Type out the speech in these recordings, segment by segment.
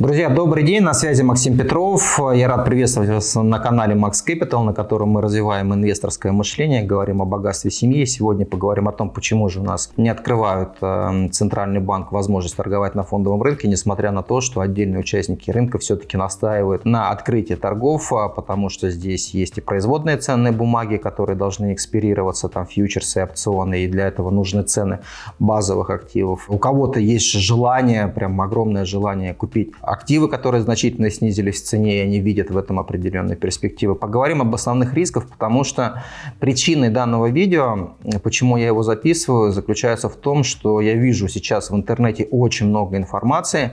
Друзья, добрый день, на связи Максим Петров. Я рад приветствовать вас на канале Max Capital, на котором мы развиваем инвесторское мышление, говорим о богатстве семьи. Сегодня поговорим о том, почему же у нас не открывают э, Центральный банк возможность торговать на фондовом рынке, несмотря на то, что отдельные участники рынка все-таки настаивают на открытии торгов, а потому что здесь есть и производные ценные бумаги, которые должны экспирироваться, там фьючерсы, опционы, и для этого нужны цены базовых активов. У кого-то есть желание, прям огромное желание купить активы, которые значительно снизились в цене, и они видят в этом определенные перспективы. Поговорим об основных рисках, потому что причиной данного видео, почему я его записываю, заключается в том, что я вижу сейчас в интернете очень много информации,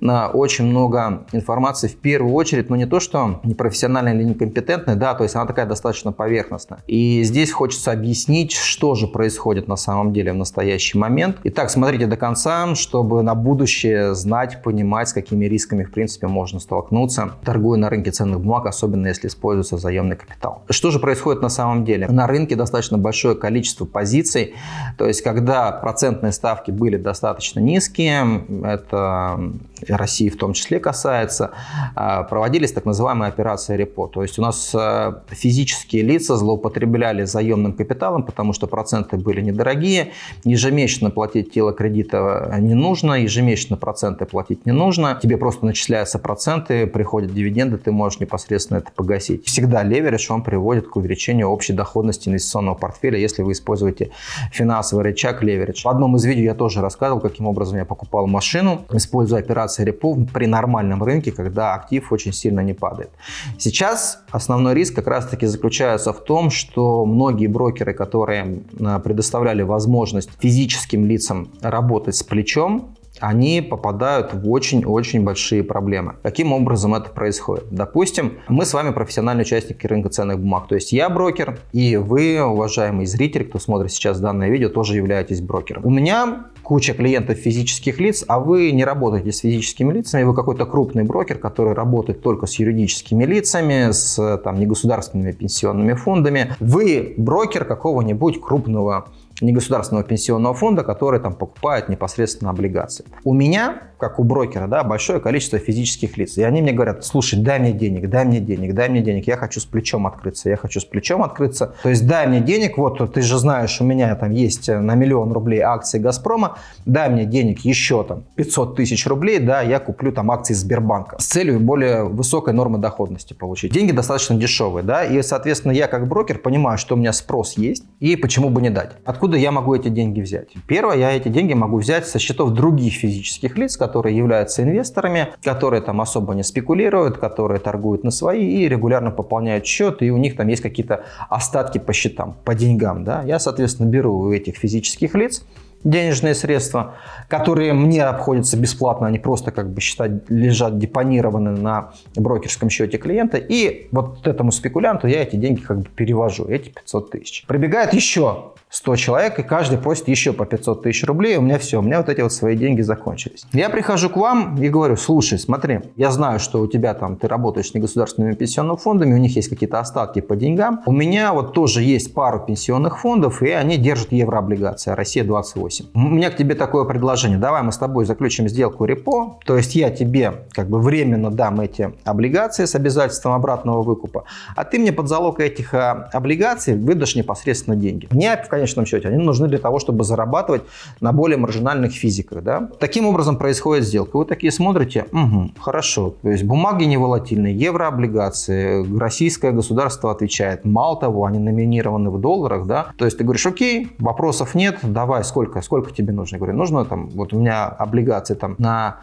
очень много информации в первую очередь, но не то, что непрофессиональная или некомпетентная, да, то есть она такая достаточно поверхностная. И здесь хочется объяснить, что же происходит на самом деле в настоящий момент. Итак, смотрите до конца, чтобы на будущее знать, понимать, с какими рисками, в принципе, можно столкнуться, торгуя на рынке ценных бумаг, особенно если используется заемный капитал. Что же происходит на самом деле? На рынке достаточно большое количество позиций, то есть когда процентные ставки были достаточно низкие, это России в том числе касается, а, проводились так называемые операции репо. То есть у нас а, физические лица злоупотребляли заемным капиталом, потому что проценты были недорогие, ежемесячно платить тело кредита не нужно, ежемесячно проценты платить не нужно, тебе просто начисляются проценты, приходят дивиденды, ты можешь непосредственно это погасить. Всегда леверидж, он приводит к увеличению общей доходности инвестиционного портфеля, если вы используете финансовый рычаг леверидж. В одном из видео я тоже рассказывал, каким образом я покупал машину, используя операции репо при нормальном рынке, когда актив очень сильно не падает. Сейчас основной риск как раз таки заключается в том, что многие брокеры, которые а, предоставляли возможность физическим лицам работать с плечом, они попадают в очень-очень большие проблемы. Каким образом это происходит? Допустим, мы с вами профессиональные участники рынка ценных бумаг. То есть я брокер, и вы, уважаемый зритель, кто смотрит сейчас данное видео, тоже являетесь брокером. У меня куча клиентов физических лиц, а вы не работаете с физическими лицами, вы какой-то крупный брокер, который работает только с юридическими лицами, с там, негосударственными пенсионными фондами. Вы брокер какого-нибудь крупного негосударственного пенсионного фонда, который там покупает непосредственно облигации. У меня, как у брокера, да, большое количество физических лиц. И они мне говорят, слушай, дай мне денег, дай мне денег, дай мне денег. Я хочу с плечом открыться, я хочу с плечом открыться. То есть дай мне денег, вот ты же знаешь, у меня там есть на миллион рублей акции Газпрома, дай мне денег еще там 500 тысяч рублей, да, я куплю там акции Сбербанка с целью более высокой нормы доходности получить. Деньги достаточно дешевые, да, и, соответственно, я как брокер понимаю, что у меня спрос есть, и почему бы не дать. Откуда Откуда я могу эти деньги взять? Первое, я эти деньги могу взять со счетов других физических лиц, которые являются инвесторами, которые там особо не спекулируют, которые торгуют на свои и регулярно пополняют счет, и у них там есть какие-то остатки по счетам, по деньгам. Да? Я, соответственно, беру у этих физических лиц денежные средства, которые мне обходятся бесплатно, они просто как бы считать, лежат депонированы на брокерском счете клиента, и вот этому спекулянту я эти деньги как бы перевожу, эти 500 тысяч. Прибегает еще 100 человек, и каждый просит еще по 500 тысяч рублей, у меня все, у меня вот эти вот свои деньги закончились. Я прихожу к вам и говорю, слушай, смотри, я знаю, что у тебя там, ты работаешь с негосударственными пенсионными фондами, у них есть какие-то остатки по деньгам. У меня вот тоже есть пару пенсионных фондов, и они держат еврооблигации, а Россия 28. У меня к тебе такое предложение, давай мы с тобой заключим сделку репо, то есть я тебе как бы временно дам эти облигации с обязательством обратного выкупа, а ты мне под залог этих а, облигаций выдашь непосредственно деньги. Мне, в конечном счете. Они нужны для того, чтобы зарабатывать на более маржинальных физиках. Да? Таким образом происходит сделка. Вы такие смотрите, угу, хорошо, то есть бумаги не волатильные, еврооблигации, российское государство отвечает. Мало того, они номинированы в долларах, да, то есть ты говоришь, окей, вопросов нет, давай, сколько, сколько тебе нужно? Я говорю, нужно там, вот у меня облигации там на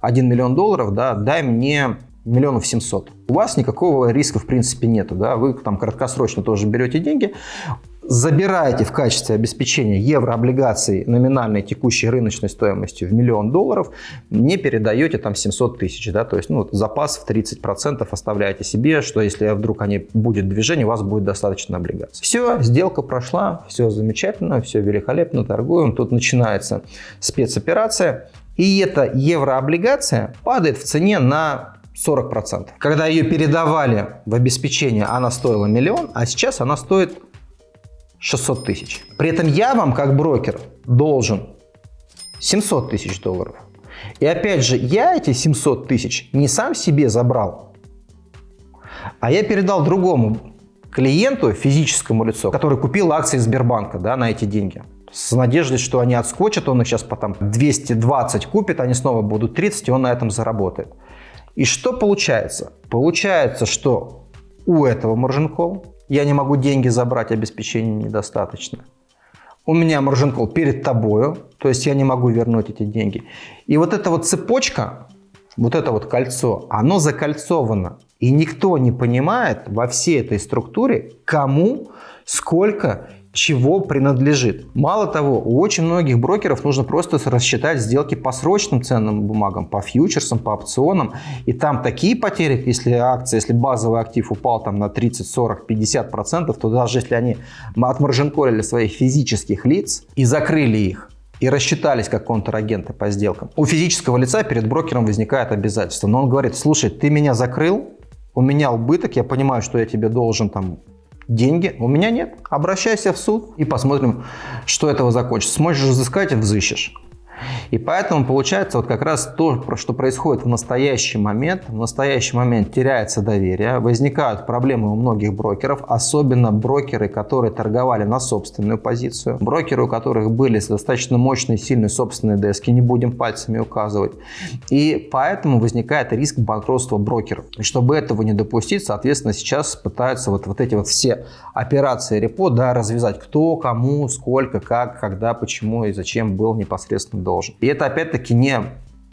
1 миллион долларов, да, дай мне миллионов 700. У вас никакого риска в принципе нету, да, вы там краткосрочно тоже берете деньги, забираете в качестве обеспечения еврооблигаций номинальной текущей рыночной стоимостью в миллион долларов, не передаете там 700 тысяч, да, то есть ну, запас в 30% оставляете себе, что если вдруг они будет движение, у вас будет достаточно облигаций. Все, сделка прошла, все замечательно, все великолепно, торгуем, тут начинается спецоперация, и эта еврооблигация падает в цене на 40%. Когда ее передавали в обеспечение, она стоила миллион, а сейчас она стоит 600 тысяч. При этом я вам, как брокер, должен 700 тысяч долларов. И опять же, я эти 700 тысяч не сам себе забрал, а я передал другому клиенту, физическому лицу, который купил акции Сбербанка да, на эти деньги. С надеждой, что они отскочат, он их сейчас потом 220 купит, они снова будут 30, и он на этом заработает. И что получается? Получается, что у этого call я не могу деньги забрать, обеспечения недостаточно. У меня call перед тобою, то есть я не могу вернуть эти деньги. И вот эта вот цепочка, вот это вот кольцо, оно закольцовано. И никто не понимает во всей этой структуре, кому, сколько чего принадлежит. Мало того, у очень многих брокеров нужно просто рассчитать сделки по срочным ценным бумагам, по фьючерсам, по опционам. И там такие потери, если акция, если базовый актив упал там на 30, 40, 50 процентов, то даже если они отмаржинколили своих физических лиц и закрыли их, и рассчитались как контрагенты по сделкам. У физического лица перед брокером возникает обязательство. Но он говорит, слушай, ты меня закрыл, у меня убыток, я понимаю, что я тебе должен там деньги, у меня нет. Обращайся в суд и посмотрим, что этого закончится. Сможешь взыскать, взыщешь. И поэтому получается вот как раз то, что происходит в настоящий момент. В настоящий момент теряется доверие, возникают проблемы у многих брокеров, особенно брокеры, которые торговали на собственную позицию, брокеры, у которых были достаточно мощные, сильные собственные дески, не будем пальцами указывать. И поэтому возникает риск банкротства брокеров. И чтобы этого не допустить, соответственно, сейчас пытаются вот, вот эти вот все операции репо да, развязать, кто, кому, сколько, как, когда, почему и зачем был непосредственно должен. И это опять-таки не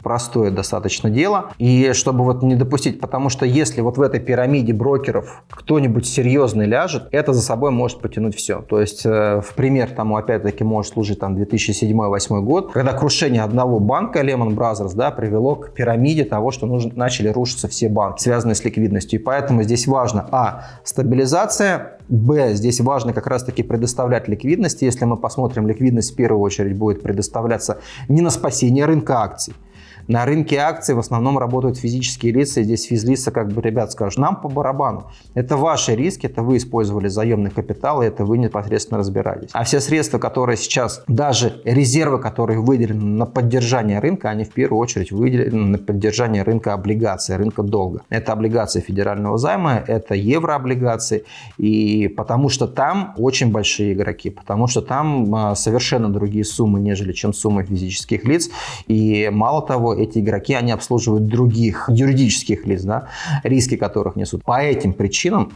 простое достаточно дело. И чтобы вот не допустить, потому что если вот в этой пирамиде брокеров кто-нибудь серьезный ляжет, это за собой может потянуть все. То есть э, в пример тому опять-таки может служить там 2007-2008 год, когда крушение одного банка Lehman Brothers да, привело к пирамиде того, что нужно, начали рушиться все банки, связанные с ликвидностью. И поэтому здесь важно, а, стабилизация, Б, здесь важно как раз-таки предоставлять ликвидность. Если мы посмотрим, ликвидность в первую очередь будет предоставляться не на спасение рынка акций, на рынке акций в основном работают физические лица, и здесь физлица как бы, ребят, скажут, нам по барабану. Это ваши риски, это вы использовали заемный капитал, и это вы непосредственно разбираетесь. А все средства, которые сейчас, даже резервы, которые выделены на поддержание рынка, они в первую очередь выделены на поддержание рынка облигаций, рынка долга. Это облигации федерального займа, это еврооблигации, и потому что там очень большие игроки, потому что там а, совершенно другие суммы, нежели чем суммы физических лиц, и мало того, эти игроки, они обслуживают других юридических лиц, да, риски которых несут. По этим причинам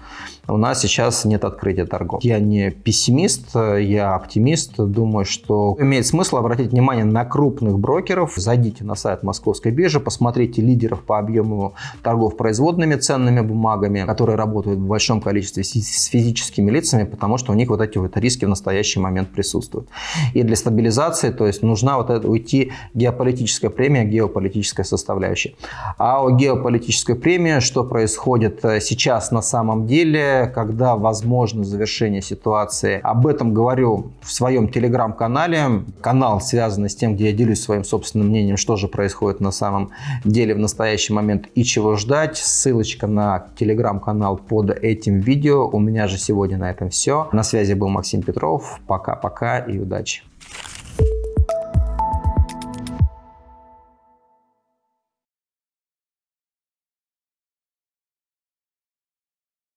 у нас сейчас нет открытия торгов. Я не пессимист, я оптимист. Думаю, что имеет смысл обратить внимание на крупных брокеров. Зайдите на сайт Московской биржи, посмотрите лидеров по объему торгов производными ценными бумагами, которые работают в большом количестве с физическими лицами, потому что у них вот эти вот риски в настоящий момент присутствуют. И для стабилизации, то есть нужна вот это, уйти геополитическая премия, геополитическая геополитическая составляющая. А о геополитической премии, что происходит э, сейчас на самом деле, когда возможно завершение ситуации. Об этом говорю в своем телеграм-канале. Канал связан с тем, где я делюсь своим собственным мнением, что же происходит на самом деле в настоящий момент и чего ждать. Ссылочка на телеграм-канал под этим видео. У меня же сегодня на этом все. На связи был Максим Петров. Пока-пока и удачи.